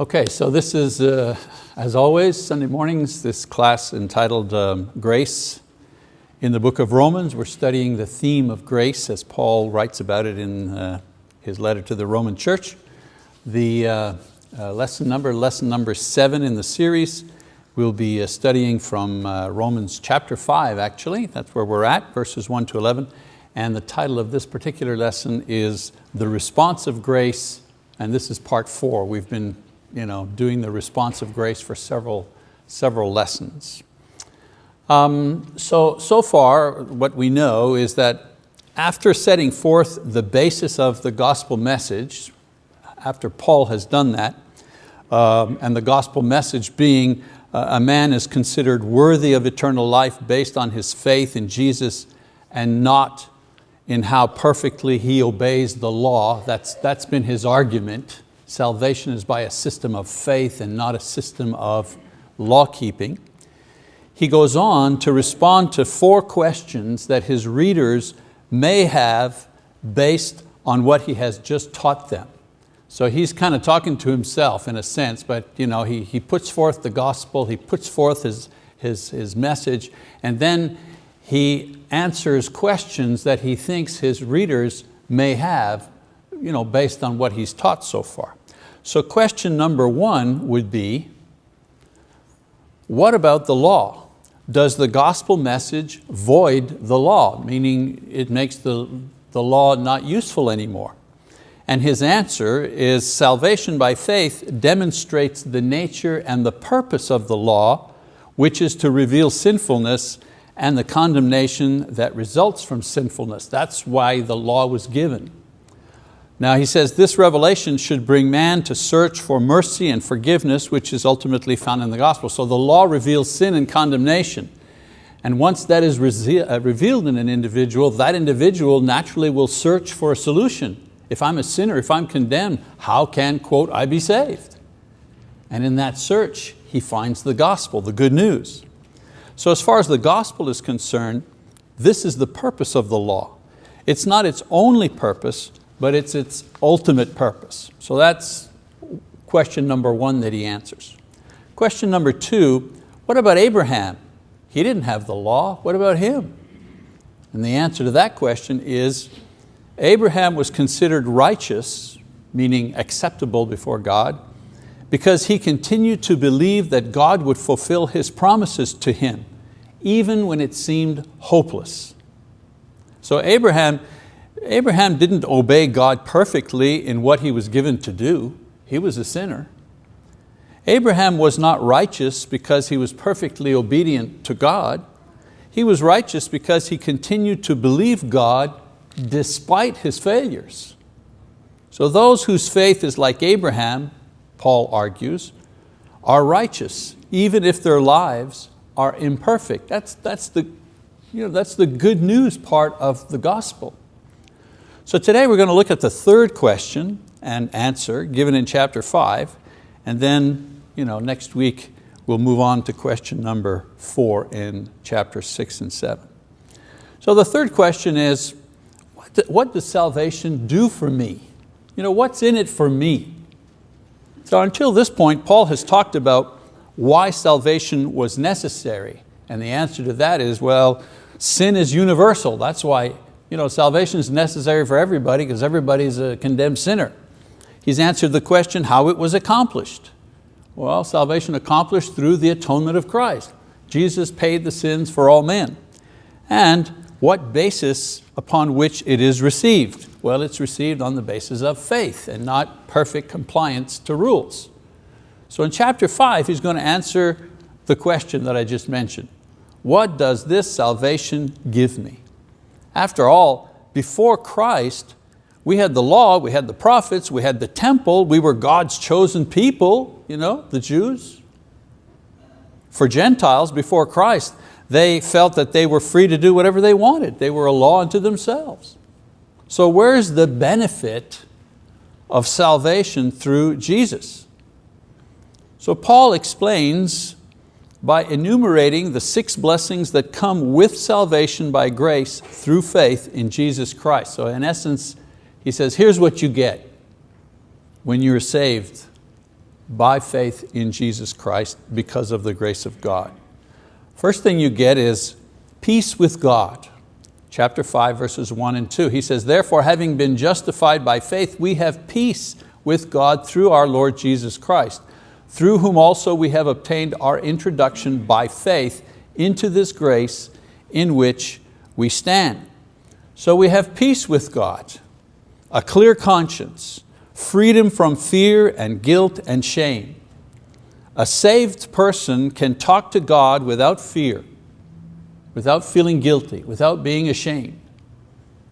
Okay, so this is, uh, as always, Sunday mornings, this class entitled um, Grace in the book of Romans. We're studying the theme of grace as Paul writes about it in uh, his letter to the Roman church. The uh, uh lesson number, lesson number seven in the series, we'll be uh, studying from uh, Romans chapter five actually, that's where we're at, verses one to 11. And the title of this particular lesson is The Response of Grace, and this is part four. We've been you know, doing the response of grace for several, several lessons. Um, so, so far, what we know is that after setting forth the basis of the gospel message, after Paul has done that, um, and the gospel message being uh, a man is considered worthy of eternal life based on his faith in Jesus and not in how perfectly he obeys the law. That's, that's been his argument. Salvation is by a system of faith and not a system of law keeping. He goes on to respond to four questions that his readers may have based on what he has just taught them. So he's kind of talking to himself in a sense, but you know, he, he puts forth the gospel, he puts forth his, his, his message, and then he answers questions that he thinks his readers may have you know, based on what he's taught so far. So question number one would be, what about the law? Does the gospel message void the law, meaning it makes the, the law not useful anymore? And his answer is salvation by faith demonstrates the nature and the purpose of the law, which is to reveal sinfulness and the condemnation that results from sinfulness. That's why the law was given. Now he says this revelation should bring man to search for mercy and forgiveness, which is ultimately found in the gospel. So the law reveals sin and condemnation. And once that is uh, revealed in an individual, that individual naturally will search for a solution. If I'm a sinner, if I'm condemned, how can, quote, I be saved? And in that search, he finds the gospel, the good news. So as far as the gospel is concerned, this is the purpose of the law. It's not its only purpose, but it's its ultimate purpose. So that's question number one that he answers. Question number two, what about Abraham? He didn't have the law, what about him? And the answer to that question is Abraham was considered righteous, meaning acceptable before God, because he continued to believe that God would fulfill His promises to him, even when it seemed hopeless. So Abraham, Abraham didn't obey God perfectly in what he was given to do. He was a sinner. Abraham was not righteous because he was perfectly obedient to God. He was righteous because he continued to believe God despite his failures. So those whose faith is like Abraham, Paul argues, are righteous, even if their lives are imperfect. That's, that's, the, you know, that's the good news part of the gospel. So today we're going to look at the third question and answer given in chapter five, and then you know, next week we'll move on to question number four in chapter six and seven. So the third question is, what does salvation do for me? You know, what's in it for me? So until this point, Paul has talked about why salvation was necessary. And the answer to that is, well, sin is universal. That's why you know, salvation is necessary for everybody because everybody's a condemned sinner. He's answered the question how it was accomplished. Well, salvation accomplished through the atonement of Christ. Jesus paid the sins for all men. And what basis upon which it is received? Well, it's received on the basis of faith and not perfect compliance to rules. So in chapter five, he's going to answer the question that I just mentioned. What does this salvation give me? After all, before Christ, we had the law, we had the prophets, we had the temple, we were God's chosen people, you know, the Jews. For Gentiles, before Christ, they felt that they were free to do whatever they wanted. They were a law unto themselves. So where's the benefit of salvation through Jesus? So Paul explains by enumerating the six blessings that come with salvation by grace through faith in Jesus Christ. So in essence, he says, here's what you get when you're saved by faith in Jesus Christ because of the grace of God. First thing you get is peace with God. Chapter 5 verses 1 and 2. He says, therefore having been justified by faith, we have peace with God through our Lord Jesus Christ, through whom also we have obtained our introduction by faith into this grace in which we stand. So we have peace with God, a clear conscience, freedom from fear and guilt and shame. A saved person can talk to God without fear, without feeling guilty, without being ashamed.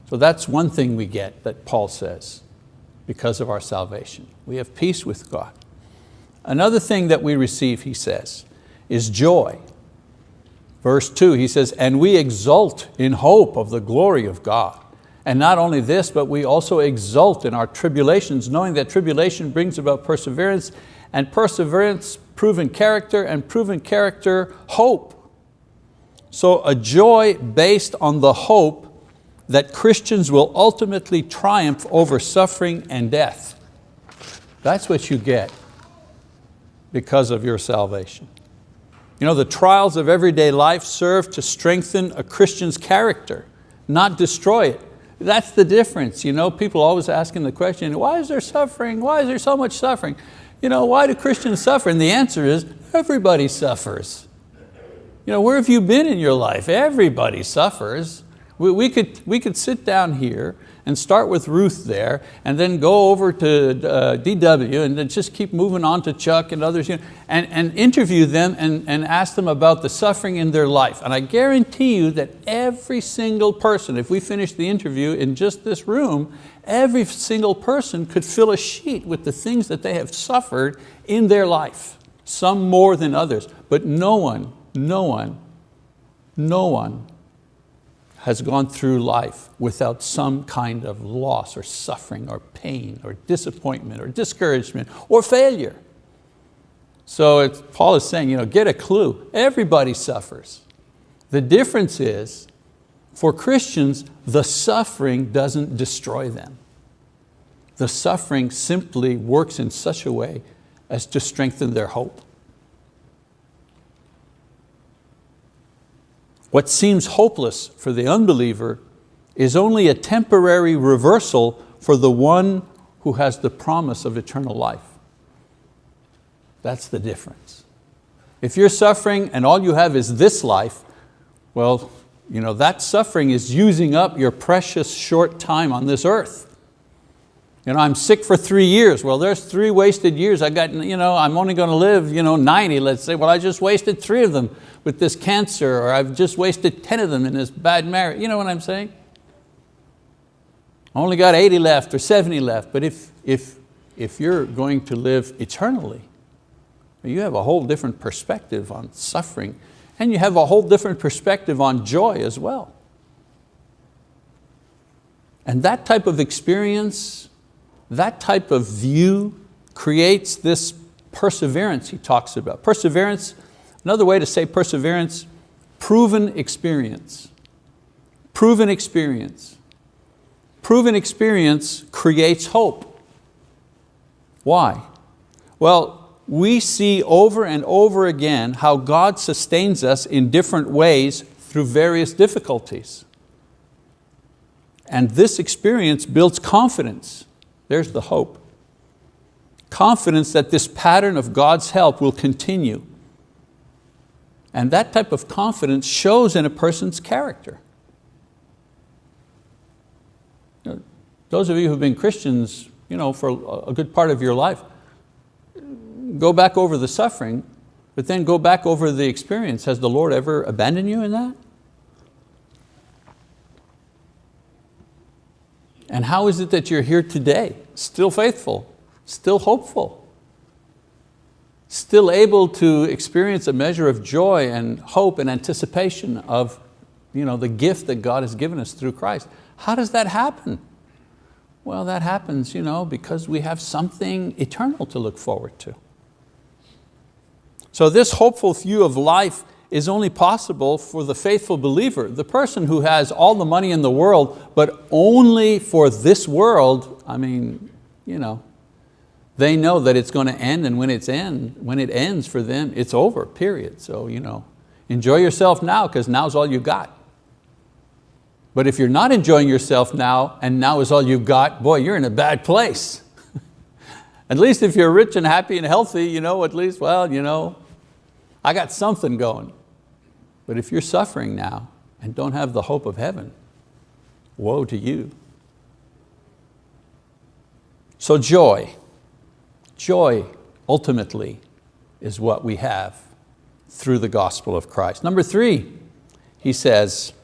So that's one thing we get that Paul says because of our salvation. We have peace with God. Another thing that we receive, he says, is joy. Verse two, he says, and we exult in hope of the glory of God. And not only this, but we also exult in our tribulations, knowing that tribulation brings about perseverance, and perseverance, proven character, and proven character, hope. So a joy based on the hope that Christians will ultimately triumph over suffering and death. That's what you get because of your salvation. You know, the trials of everyday life serve to strengthen a Christian's character, not destroy it. That's the difference. You know, people always asking the question, why is there suffering? Why is there so much suffering? You know, why do Christians suffer? And the answer is, everybody suffers. You know, where have you been in your life? Everybody suffers. We, we, could, we could sit down here and start with Ruth there and then go over to uh, DW and then just keep moving on to Chuck and others you know, and, and interview them and, and ask them about the suffering in their life. And I guarantee you that every single person, if we finish the interview in just this room, every single person could fill a sheet with the things that they have suffered in their life, some more than others, but no one, no one, no one has gone through life without some kind of loss or suffering or pain or disappointment or discouragement or failure. So Paul is saying, you know, get a clue, everybody suffers. The difference is, for Christians, the suffering doesn't destroy them. The suffering simply works in such a way as to strengthen their hope. What seems hopeless for the unbeliever is only a temporary reversal for the one who has the promise of eternal life. That's the difference. If you're suffering and all you have is this life, well, you know, that suffering is using up your precious short time on this earth. You know, I'm sick for three years. Well, there's three wasted years. I got, you know, I'm only going to live you know, 90, let's say. Well, I just wasted three of them with this cancer, or I've just wasted 10 of them in this bad marriage. You know what I'm saying? I only got 80 left or 70 left. But if, if, if you're going to live eternally, you have a whole different perspective on suffering, and you have a whole different perspective on joy as well. And that type of experience that type of view creates this perseverance he talks about. Perseverance, another way to say perseverance, proven experience. Proven experience. Proven experience creates hope. Why? Well, we see over and over again how God sustains us in different ways through various difficulties. And this experience builds confidence there's the hope. Confidence that this pattern of God's help will continue. And that type of confidence shows in a person's character. those of you who've been Christians you know, for a good part of your life, go back over the suffering, but then go back over the experience. Has the Lord ever abandoned you in that? And how is it that you're here today, still faithful, still hopeful, still able to experience a measure of joy and hope and anticipation of you know, the gift that God has given us through Christ? How does that happen? Well, that happens you know, because we have something eternal to look forward to. So this hopeful view of life is only possible for the faithful believer, the person who has all the money in the world, but only for this world, I mean, you know, They know that it's going to end and when, it's end, when it ends for them, it's over, period. So you know, enjoy yourself now because now's all you got. But if you're not enjoying yourself now and now is all you've got, boy, you're in a bad place. at least if you're rich and happy and healthy, you know, at least, well, you know, I got something going. But if you're suffering now and don't have the hope of heaven, woe to you. So joy, joy ultimately is what we have through the gospel of Christ. Number three, he says,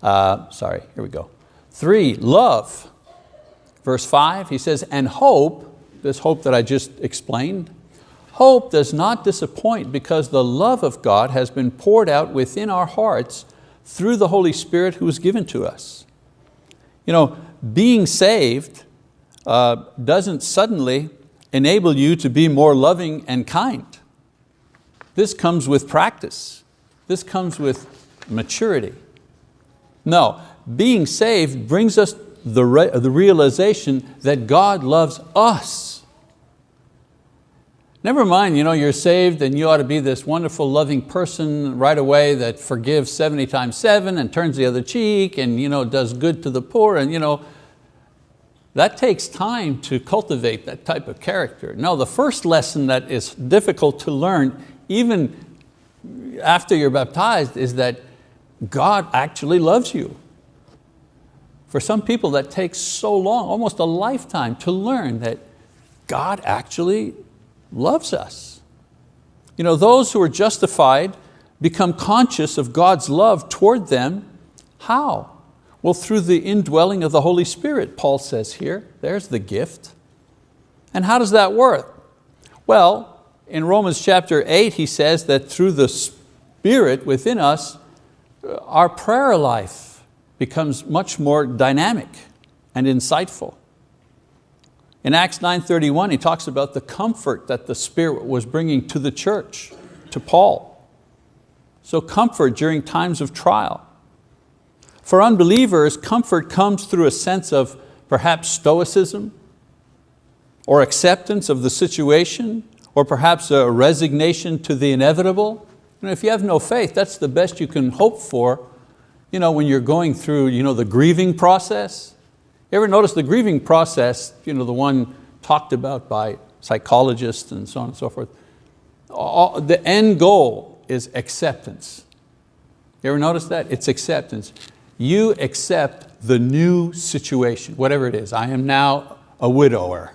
uh, sorry, here we go. Three, love. Verse five, he says, and hope, this hope that I just explained, hope does not disappoint because the love of God has been poured out within our hearts through the Holy Spirit who was given to us. You know, being saved uh, doesn't suddenly enable you to be more loving and kind. This comes with practice. This comes with maturity. No, being saved brings us the, re the realization that God loves us. Never mind, you know, you're saved and you ought to be this wonderful, loving person right away that forgives 70 times seven and turns the other cheek and you know, does good to the poor. And, you know, that takes time to cultivate that type of character. No, the first lesson that is difficult to learn, even after you're baptized, is that God actually loves you. For some people that takes so long, almost a lifetime to learn that God actually loves us. You know, those who are justified become conscious of God's love toward them. How? Well, through the indwelling of the Holy Spirit, Paul says here. There's the gift. And how does that work? Well, in Romans chapter 8, he says that through the Spirit within us, our prayer life becomes much more dynamic and insightful. In Acts 9.31, he talks about the comfort that the Spirit was bringing to the church, to Paul. So comfort during times of trial. For unbelievers, comfort comes through a sense of perhaps stoicism or acceptance of the situation or perhaps a resignation to the inevitable. You know, if you have no faith, that's the best you can hope for you know, when you're going through you know, the grieving process. You ever notice the grieving process, you know, the one talked about by psychologists and so on and so forth, all, the end goal is acceptance. You ever notice that? It's acceptance. You accept the new situation, whatever it is. I am now a widower.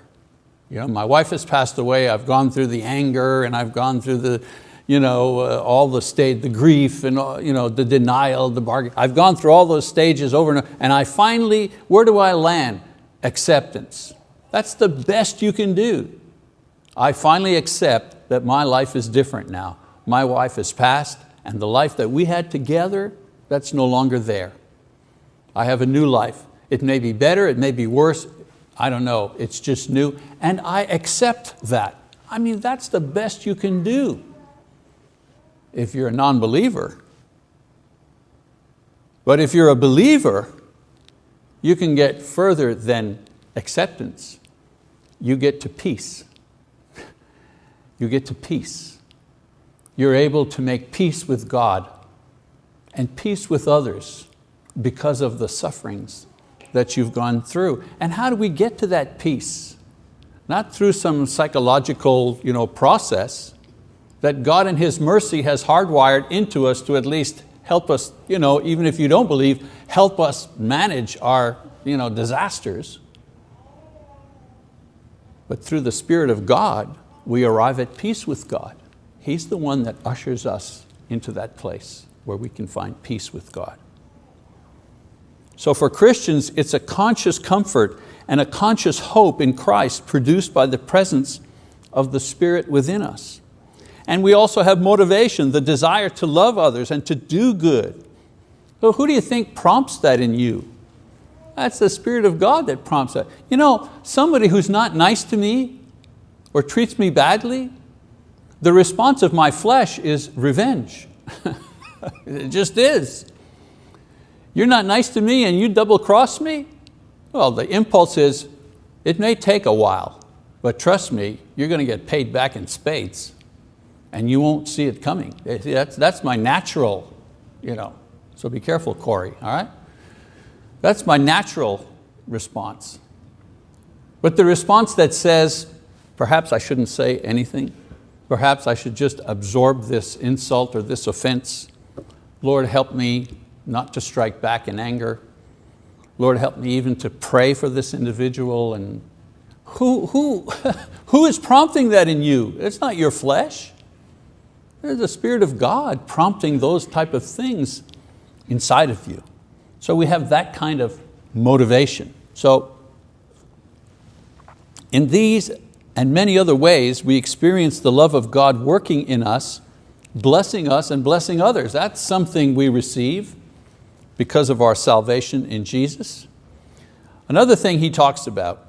You know, my wife has passed away, I've gone through the anger and I've gone through the, you know, uh, all the state, the grief and uh, you know, the denial, the bargain. I've gone through all those stages over and over, and I finally, where do I land? Acceptance. That's the best you can do. I finally accept that my life is different now. My wife has passed and the life that we had together, that's no longer there. I have a new life. It may be better, it may be worse, I don't know, it's just new, and I accept that. I mean, that's the best you can do if you're a non-believer. But if you're a believer, you can get further than acceptance. You get to peace. You get to peace. You're able to make peace with God and peace with others because of the sufferings that you've gone through. And how do we get to that peace? Not through some psychological you know, process, that God in His mercy has hardwired into us to at least help us, you know, even if you don't believe, help us manage our you know, disasters. But through the Spirit of God, we arrive at peace with God. He's the one that ushers us into that place where we can find peace with God. So for Christians, it's a conscious comfort and a conscious hope in Christ produced by the presence of the Spirit within us. And we also have motivation, the desire to love others and to do good. So who do you think prompts that in you? That's the Spirit of God that prompts that. You know, somebody who's not nice to me or treats me badly, the response of my flesh is revenge. it just is. You're not nice to me and you double cross me? Well, the impulse is, it may take a while, but trust me, you're going to get paid back in spades and you won't see it coming. Eh, that's, that's my natural, you know, so be careful, Corey, all right? That's my natural response. But the response that says, perhaps I shouldn't say anything, perhaps I should just absorb this insult or this offense. Lord, help me not to strike back in anger. Lord, help me even to pray for this individual. And who, who, who is prompting that in you? It's not your flesh. There's the Spirit of God prompting those type of things inside of you. So we have that kind of motivation. So in these and many other ways, we experience the love of God working in us, blessing us and blessing others. That's something we receive because of our salvation in Jesus. Another thing he talks about,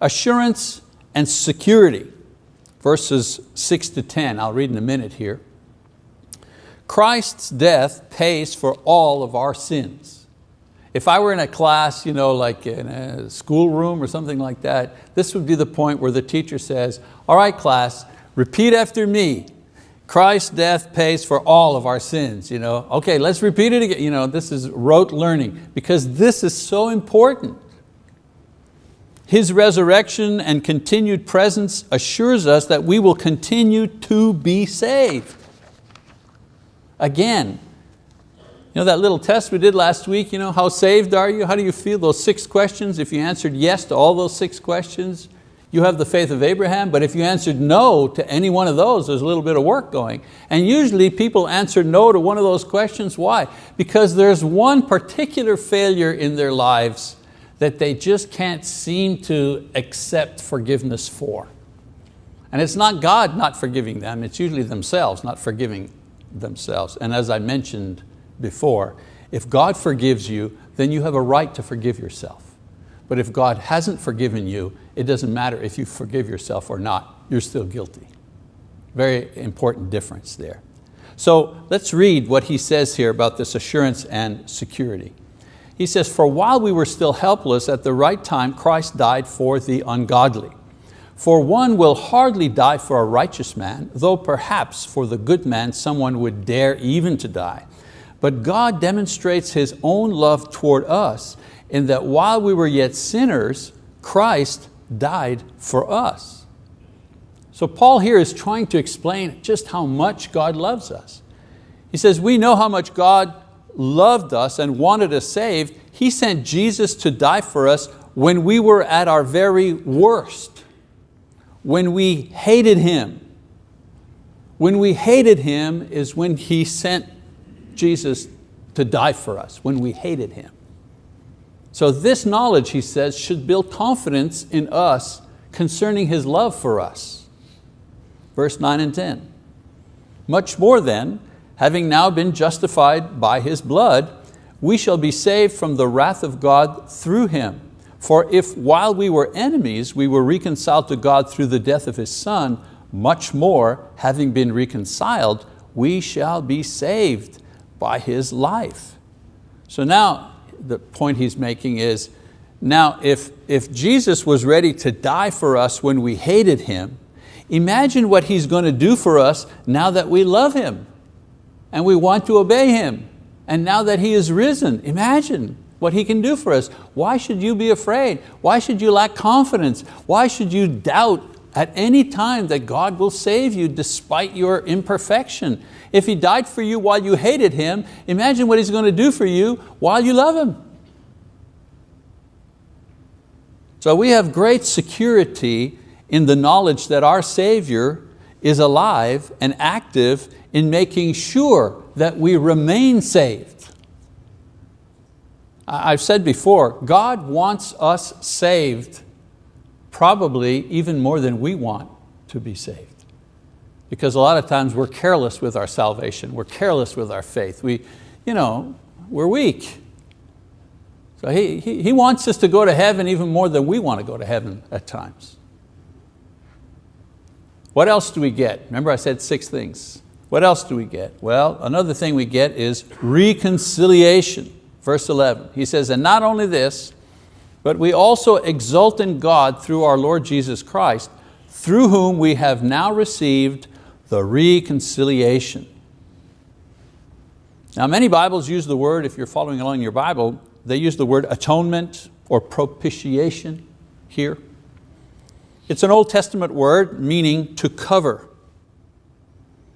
assurance and security verses six to 10, I'll read in a minute here. Christ's death pays for all of our sins. If I were in a class, you know, like in a schoolroom or something like that, this would be the point where the teacher says, all right class, repeat after me. Christ's death pays for all of our sins. You know? Okay, let's repeat it again. You know, this is rote learning because this is so important. His resurrection and continued presence assures us that we will continue to be saved. Again, you know that little test we did last week, you know, how saved are you? How do you feel? Those six questions, if you answered yes to all those six questions, you have the faith of Abraham, but if you answered no to any one of those, there's a little bit of work going. And usually people answer no to one of those questions, why? Because there's one particular failure in their lives that they just can't seem to accept forgiveness for. And it's not God not forgiving them, it's usually themselves not forgiving themselves. And as I mentioned before, if God forgives you, then you have a right to forgive yourself. But if God hasn't forgiven you, it doesn't matter if you forgive yourself or not, you're still guilty. Very important difference there. So let's read what he says here about this assurance and security. He says, for while we were still helpless, at the right time Christ died for the ungodly. For one will hardly die for a righteous man, though perhaps for the good man someone would dare even to die. But God demonstrates His own love toward us in that while we were yet sinners, Christ died for us. So Paul here is trying to explain just how much God loves us. He says, we know how much God loved us and wanted us saved, He sent Jesus to die for us when we were at our very worst, when we hated Him. When we hated Him is when He sent Jesus to die for us, when we hated Him. So this knowledge, he says, should build confidence in us concerning His love for us. Verse 9 and 10. Much more then, having now been justified by His blood, we shall be saved from the wrath of God through Him. For if while we were enemies, we were reconciled to God through the death of His Son, much more, having been reconciled, we shall be saved by His life. So now the point he's making is, now if, if Jesus was ready to die for us when we hated Him, imagine what He's going to do for us now that we love Him and we want to obey Him. And now that He is risen, imagine what He can do for us. Why should you be afraid? Why should you lack confidence? Why should you doubt at any time that God will save you despite your imperfection? If He died for you while you hated Him, imagine what He's going to do for you while you love Him. So we have great security in the knowledge that our Savior is alive and active in making sure that we remain saved. I've said before, God wants us saved probably even more than we want to be saved. Because a lot of times we're careless with our salvation, we're careless with our faith. We, you know, we're weak. So he, he, he wants us to go to heaven even more than we want to go to heaven at times. What else do we get? Remember I said six things. What else do we get? Well, another thing we get is reconciliation. Verse 11, he says, and not only this, but we also exult in God through our Lord Jesus Christ, through whom we have now received the reconciliation. Now many Bibles use the word, if you're following along in your Bible, they use the word atonement or propitiation here. It's an Old Testament word meaning to cover.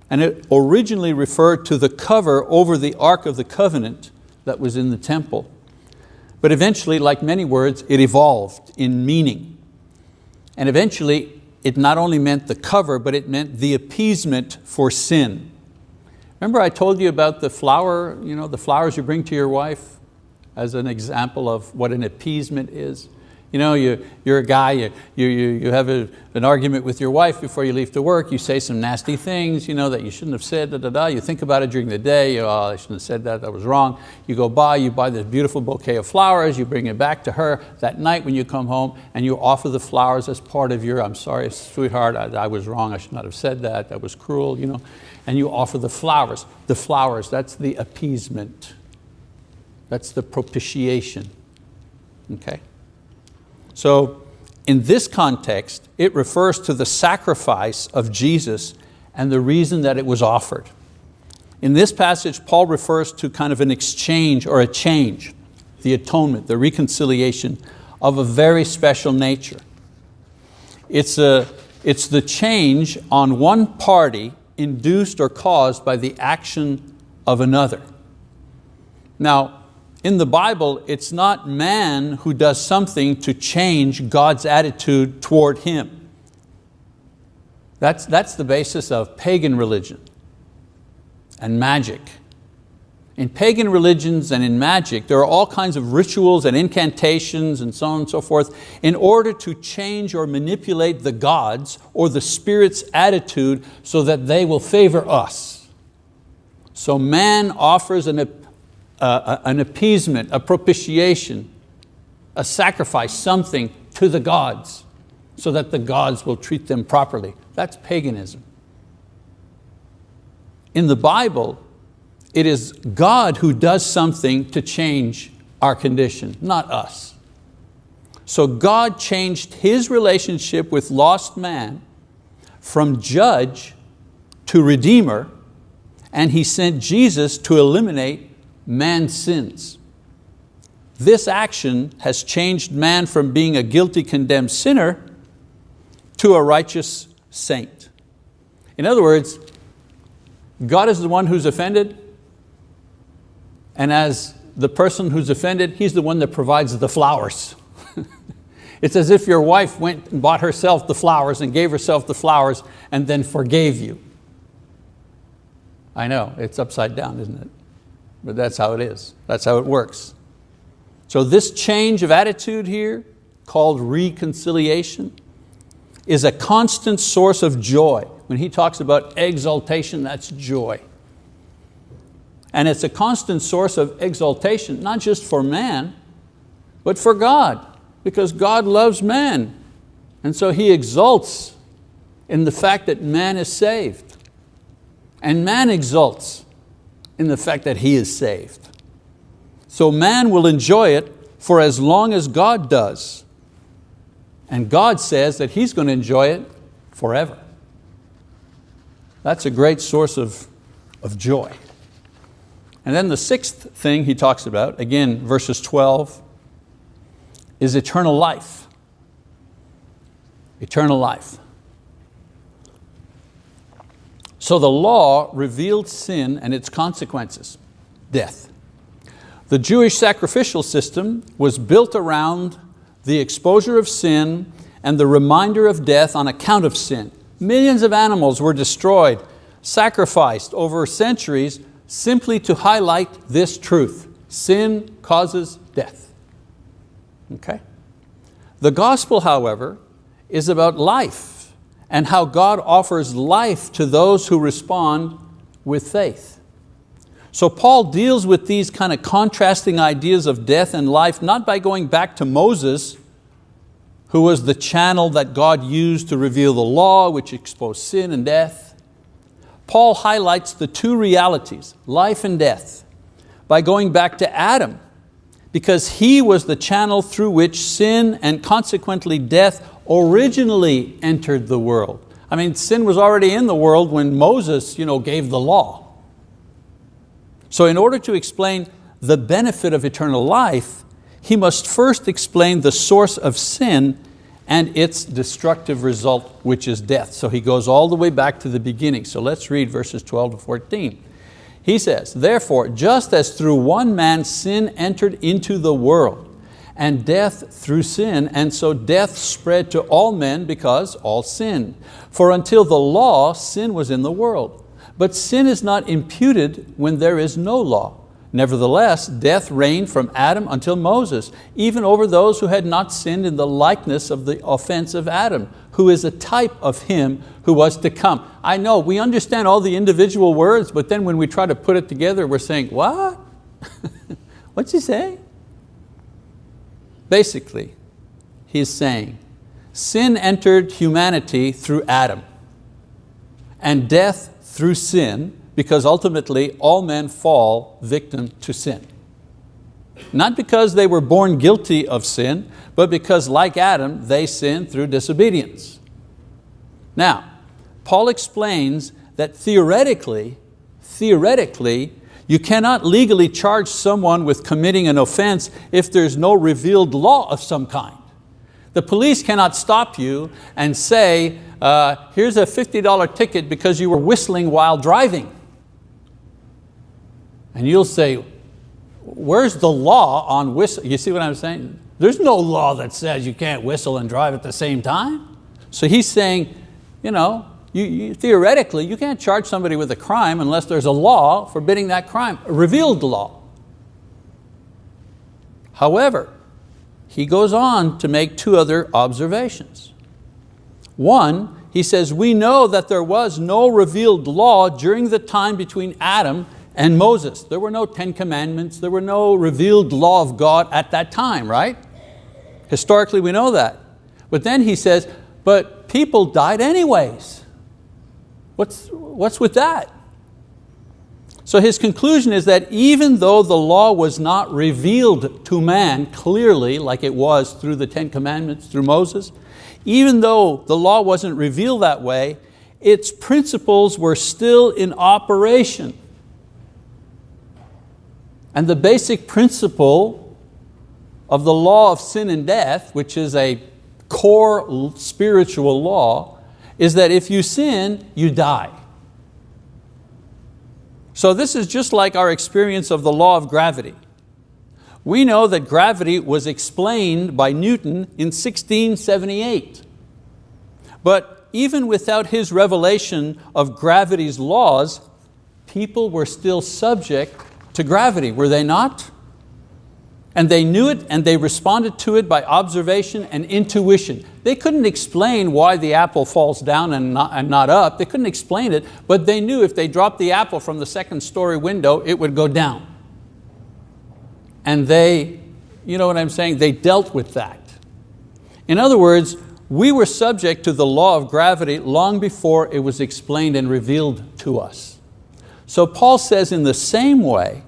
And it originally referred to the cover over the Ark of the Covenant that was in the temple. But eventually, like many words, it evolved in meaning. And eventually, it not only meant the cover, but it meant the appeasement for sin. Remember I told you about the flower, you know, the flowers you bring to your wife as an example of what an appeasement is? You know, you, you're a guy, you, you, you have a, an argument with your wife before you leave to work, you say some nasty things you know, that you shouldn't have said, da, da, da. you think about it during the day, you, oh, I shouldn't have said that, that was wrong. You go by, you buy this beautiful bouquet of flowers, you bring it back to her that night when you come home and you offer the flowers as part of your, I'm sorry sweetheart, I, I was wrong, I should not have said that, that was cruel, you know. and you offer the flowers. The flowers, that's the appeasement. That's the propitiation, okay? So in this context, it refers to the sacrifice of Jesus and the reason that it was offered. In this passage, Paul refers to kind of an exchange or a change, the atonement, the reconciliation of a very special nature. It's, a, it's the change on one party induced or caused by the action of another. Now, in the Bible, it's not man who does something to change God's attitude toward him. That's, that's the basis of pagan religion and magic. In pagan religions and in magic, there are all kinds of rituals and incantations and so on and so forth in order to change or manipulate the gods or the spirit's attitude so that they will favor us. So man offers an, uh, an appeasement, a propitiation, a sacrifice, something to the gods so that the gods will treat them properly. That's paganism. In the Bible, it is God who does something to change our condition, not us. So God changed His relationship with lost man from judge to redeemer, and He sent Jesus to eliminate man's sins. This action has changed man from being a guilty, condemned sinner to a righteous saint. In other words, God is the one who's offended, and as the person who's offended, He's the one that provides the flowers. it's as if your wife went and bought herself the flowers and gave herself the flowers and then forgave you. I know, it's upside down, isn't it? But that's how it is. That's how it works. So this change of attitude here, called reconciliation, is a constant source of joy. When he talks about exaltation, that's joy. And it's a constant source of exaltation, not just for man, but for God, because God loves man. And so He exalts in the fact that man is saved. And man exalts in the fact that he is saved. So man will enjoy it for as long as God does. And God says that He's going to enjoy it forever. That's a great source of, of joy. And then the sixth thing he talks about, again, verses 12, is eternal life. Eternal life. So the law revealed sin and its consequences, death. The Jewish sacrificial system was built around the exposure of sin and the reminder of death on account of sin. Millions of animals were destroyed, sacrificed over centuries simply to highlight this truth. Sin causes death. Okay? The gospel, however, is about life and how God offers life to those who respond with faith. So Paul deals with these kind of contrasting ideas of death and life, not by going back to Moses, who was the channel that God used to reveal the law, which exposed sin and death. Paul highlights the two realities, life and death, by going back to Adam, because he was the channel through which sin and consequently death originally entered the world. I mean, sin was already in the world when Moses you know, gave the law. So in order to explain the benefit of eternal life, he must first explain the source of sin and its destructive result, which is death. So he goes all the way back to the beginning. So let's read verses 12 to 14. He says, therefore, just as through one man sin entered into the world, and death through sin, and so death spread to all men because all sinned. For until the law, sin was in the world. But sin is not imputed when there is no law. Nevertheless, death reigned from Adam until Moses, even over those who had not sinned in the likeness of the offense of Adam, who is a type of him who was to come. I know, we understand all the individual words, but then when we try to put it together, we're saying, what? What's he saying? Basically, he's saying, sin entered humanity through Adam, and death through sin, because ultimately all men fall victim to sin. Not because they were born guilty of sin, but because like Adam, they sinned through disobedience. Now, Paul explains that theoretically, theoretically, you cannot legally charge someone with committing an offense if there's no revealed law of some kind. The police cannot stop you and say, uh, here's a $50 ticket because you were whistling while driving. And you'll say, where's the law on whistle? You see what I'm saying? There's no law that says you can't whistle and drive at the same time. So he's saying, you know, you, you, theoretically, you can't charge somebody with a crime unless there's a law forbidding that crime, a revealed law. However, he goes on to make two other observations. One, he says, we know that there was no revealed law during the time between Adam and Moses. There were no Ten Commandments, there were no revealed law of God at that time, right? Historically we know that. But then he says, but people died anyways. What's, what's with that? So his conclusion is that even though the law was not revealed to man clearly like it was through the Ten Commandments, through Moses, even though the law wasn't revealed that way, its principles were still in operation. And the basic principle of the law of sin and death, which is a core spiritual law, is that if you sin, you die. So this is just like our experience of the law of gravity. We know that gravity was explained by Newton in 1678. But even without his revelation of gravity's laws, people were still subject to gravity, were they not? And they knew it and they responded to it by observation and intuition. They couldn't explain why the apple falls down and not, and not up. They couldn't explain it, but they knew if they dropped the apple from the second story window, it would go down. And they, you know what I'm saying, they dealt with that. In other words, we were subject to the law of gravity long before it was explained and revealed to us. So Paul says in the same way,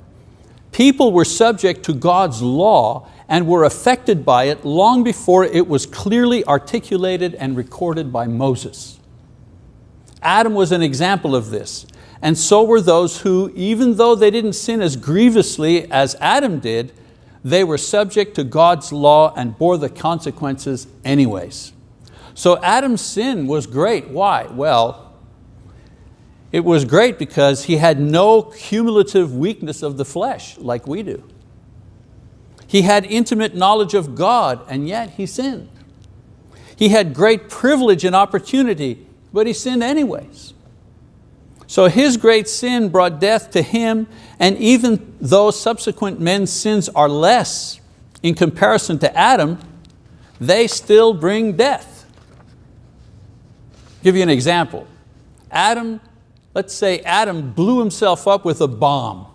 People were subject to God's law and were affected by it long before it was clearly articulated and recorded by Moses. Adam was an example of this, and so were those who, even though they didn't sin as grievously as Adam did, they were subject to God's law and bore the consequences anyways. So Adam's sin was great. Why? Well, it was great because he had no cumulative weakness of the flesh like we do. He had intimate knowledge of God and yet he sinned. He had great privilege and opportunity, but he sinned anyways. So his great sin brought death to him and even though subsequent men's sins are less in comparison to Adam, they still bring death. I'll give you an example. Adam Let's say Adam blew himself up with a bomb.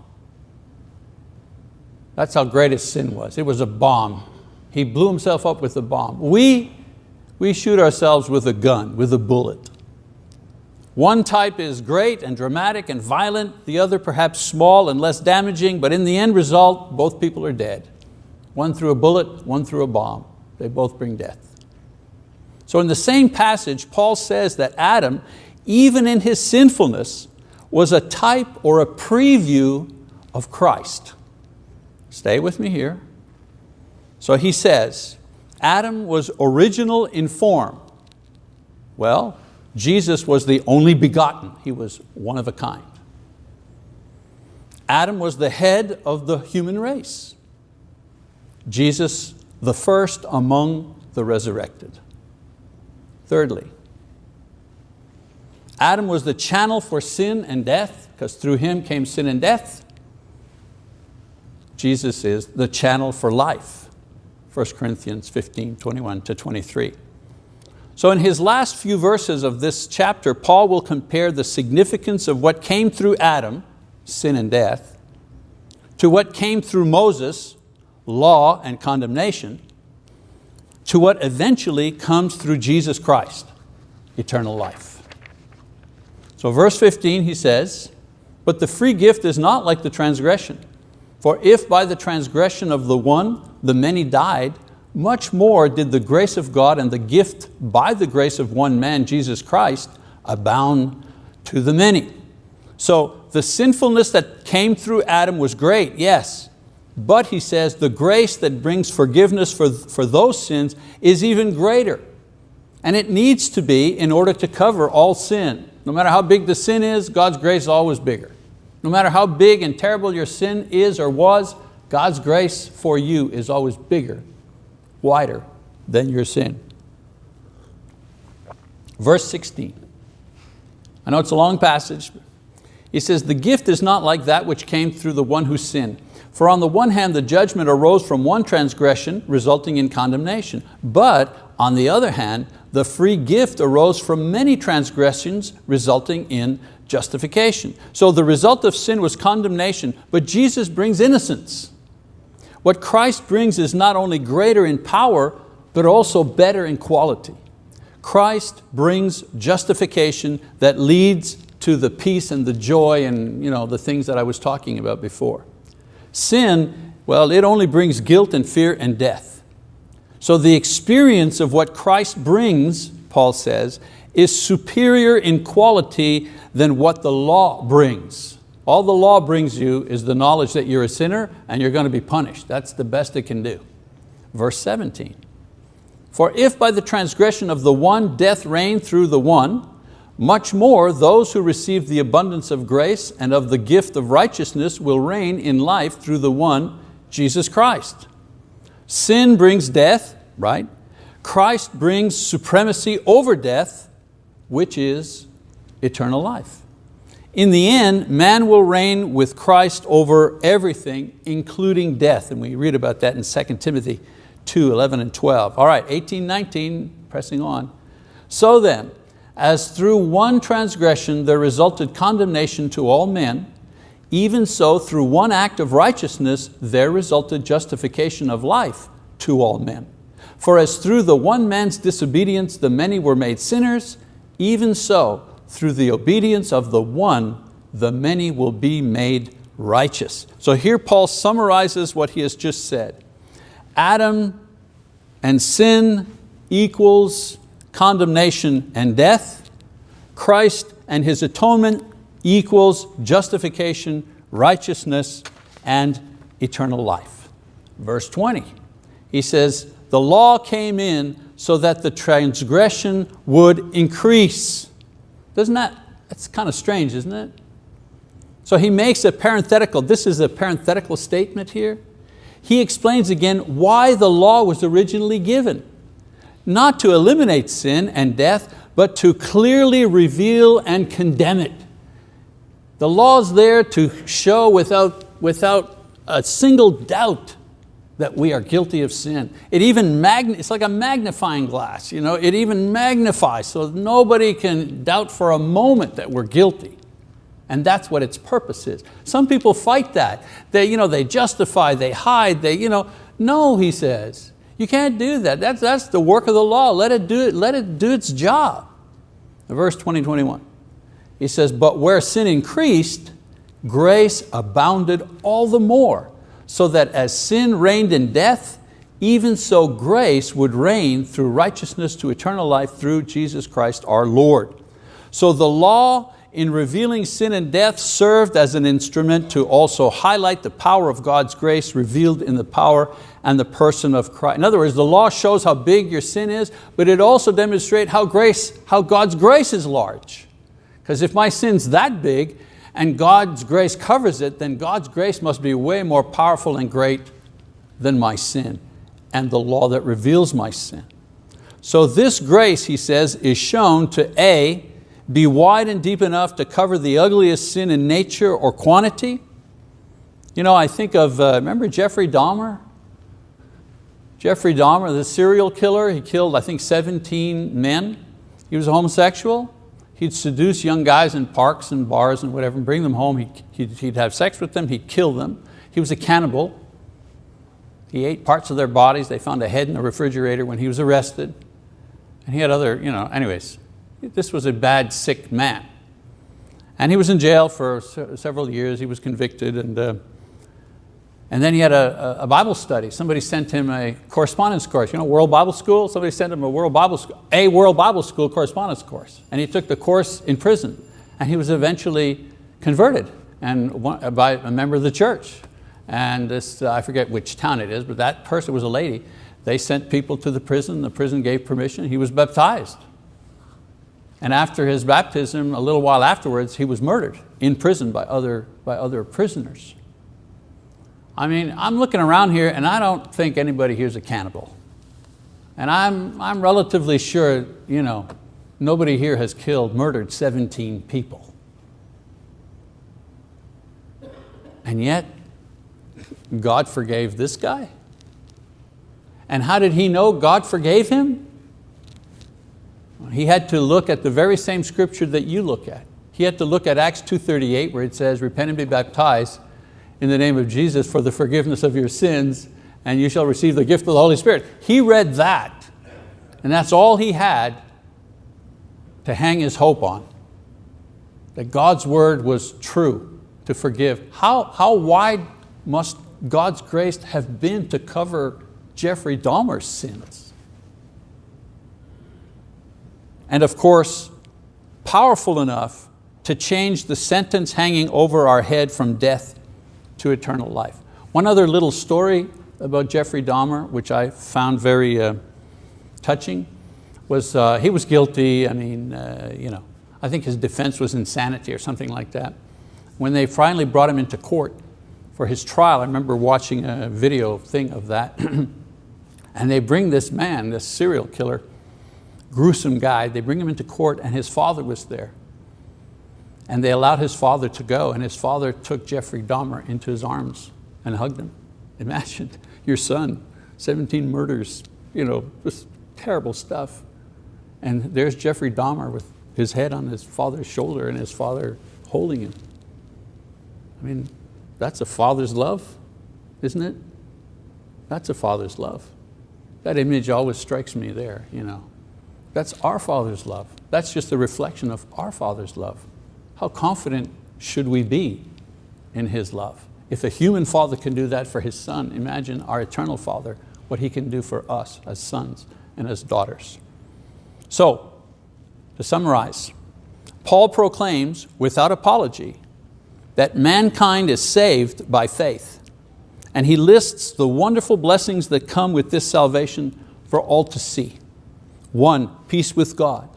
That's how great his sin was. It was a bomb. He blew himself up with a bomb. We, we shoot ourselves with a gun, with a bullet. One type is great and dramatic and violent, the other perhaps small and less damaging, but in the end result, both people are dead. One through a bullet, one through a bomb. They both bring death. So in the same passage, Paul says that Adam, even in his sinfulness, was a type or a preview of Christ. Stay with me here. So he says, Adam was original in form. Well, Jesus was the only begotten. He was one of a kind. Adam was the head of the human race. Jesus, the first among the resurrected. Thirdly, Adam was the channel for sin and death, because through him came sin and death. Jesus is the channel for life. 1 Corinthians 15, 21 to 23. So in his last few verses of this chapter, Paul will compare the significance of what came through Adam, sin and death, to what came through Moses, law and condemnation, to what eventually comes through Jesus Christ, eternal life. So verse 15 he says, but the free gift is not like the transgression. For if by the transgression of the one the many died, much more did the grace of God and the gift by the grace of one man, Jesus Christ, abound to the many. So the sinfulness that came through Adam was great, yes, but he says the grace that brings forgiveness for, for those sins is even greater. And it needs to be in order to cover all sin. No matter how big the sin is, God's grace is always bigger. No matter how big and terrible your sin is or was, God's grace for you is always bigger, wider than your sin. Verse 16. I know it's a long passage. He says, the gift is not like that which came through the one who sinned. For on the one hand, the judgment arose from one transgression, resulting in condemnation. But on the other hand, the free gift arose from many transgressions, resulting in justification. So the result of sin was condemnation, but Jesus brings innocence. What Christ brings is not only greater in power, but also better in quality. Christ brings justification that leads to the peace and the joy and you know, the things that I was talking about before. Sin, well, it only brings guilt and fear and death. So the experience of what Christ brings, Paul says, is superior in quality than what the law brings. All the law brings you is the knowledge that you're a sinner and you're going to be punished. That's the best it can do. Verse 17, for if by the transgression of the one death reigned through the one, much more, those who receive the abundance of grace and of the gift of righteousness will reign in life through the one, Jesus Christ. Sin brings death, right? Christ brings supremacy over death, which is eternal life. In the end, man will reign with Christ over everything, including death. And we read about that in 2 Timothy 2, 11 and 12. All right, 18, 19, pressing on. So then, as through one transgression there resulted condemnation to all men, even so through one act of righteousness there resulted justification of life to all men. For as through the one man's disobedience the many were made sinners, even so through the obedience of the one the many will be made righteous. So here Paul summarizes what he has just said. Adam and sin equals condemnation and death. Christ and His atonement equals justification, righteousness, and eternal life. Verse 20, he says, the law came in so that the transgression would increase. Doesn't that, that's kind of strange, isn't it? So he makes a parenthetical, this is a parenthetical statement here. He explains again why the law was originally given not to eliminate sin and death, but to clearly reveal and condemn it. The law's there to show without, without a single doubt that we are guilty of sin. It even it's like a magnifying glass. You know? It even magnifies so nobody can doubt for a moment that we're guilty. And that's what its purpose is. Some people fight that. They, you know, they justify, they hide, they, you know, no, he says. You can't do that. That's, that's the work of the law. Let it, do it, let it do its job. Verse 20, 21. He says, but where sin increased, grace abounded all the more, so that as sin reigned in death, even so grace would reign through righteousness to eternal life through Jesus Christ our Lord. So the law in revealing sin and death served as an instrument to also highlight the power of God's grace revealed in the power and the person of Christ. In other words, the law shows how big your sin is, but it also demonstrates how, grace, how God's grace is large. Because if my sin's that big and God's grace covers it, then God's grace must be way more powerful and great than my sin and the law that reveals my sin. So this grace, he says, is shown to A, be wide and deep enough to cover the ugliest sin in nature or quantity. You know, I think of, uh, remember Jeffrey Dahmer? Jeffrey Dahmer, the serial killer, he killed I think 17 men. He was a homosexual. He'd seduce young guys in parks and bars and whatever and bring them home. He'd, he'd have sex with them, he'd kill them. He was a cannibal. He ate parts of their bodies. They found a head in the refrigerator when he was arrested. And he had other, you know, anyways, this was a bad, sick man. And he was in jail for several years. He was convicted and, uh, and then he had a, a, Bible study. Somebody sent him a correspondence course. You know, World Bible School? Somebody sent him a World Bible School, a World Bible School correspondence course. And he took the course in prison. And he was eventually converted and one, by a member of the church. And this, uh, I forget which town it is, but that person was a lady. They sent people to the prison. The prison gave permission. He was baptized. And after his baptism, a little while afterwards, he was murdered in prison by other, by other prisoners. I mean, I'm looking around here and I don't think anybody here is a cannibal. And I'm, I'm relatively sure you know, nobody here has killed, murdered 17 people. And yet, God forgave this guy. And how did he know God forgave him? He had to look at the very same scripture that you look at. He had to look at Acts 2.38 where it says, repent and be baptized in the name of Jesus for the forgiveness of your sins and you shall receive the gift of the Holy Spirit. He read that and that's all he had to hang his hope on. That God's word was true to forgive. How, how wide must God's grace have been to cover Jeffrey Dahmer's sins? and of course, powerful enough to change the sentence hanging over our head from death to eternal life. One other little story about Jeffrey Dahmer, which I found very uh, touching, was uh, he was guilty, I mean, uh, you know, I think his defense was insanity or something like that. When they finally brought him into court for his trial, I remember watching a video thing of that, and they bring this man, this serial killer, gruesome guy. They bring him into court and his father was there. And they allowed his father to go and his father took Jeffrey Dahmer into his arms and hugged him. Imagine your son, 17 murders, you know, this terrible stuff. And there's Jeffrey Dahmer with his head on his father's shoulder and his father holding him. I mean, that's a father's love, isn't it? That's a father's love. That image always strikes me there, you know. That's our Father's love. That's just a reflection of our Father's love. How confident should we be in His love? If a human father can do that for his son, imagine our eternal Father, what He can do for us as sons and as daughters. So, to summarize, Paul proclaims without apology that mankind is saved by faith. And he lists the wonderful blessings that come with this salvation for all to see. One, peace with God.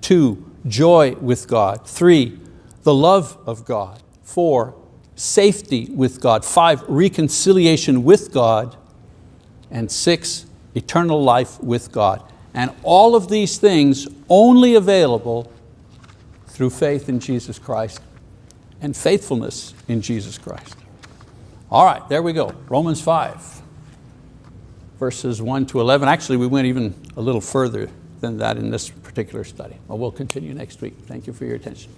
Two, joy with God. Three, the love of God. Four, safety with God. Five, reconciliation with God. And six, eternal life with God. And all of these things only available through faith in Jesus Christ and faithfulness in Jesus Christ. All right, there we go, Romans 5 verses 1 to 11. Actually, we went even a little further than that in this particular study. But we'll continue next week. Thank you for your attention.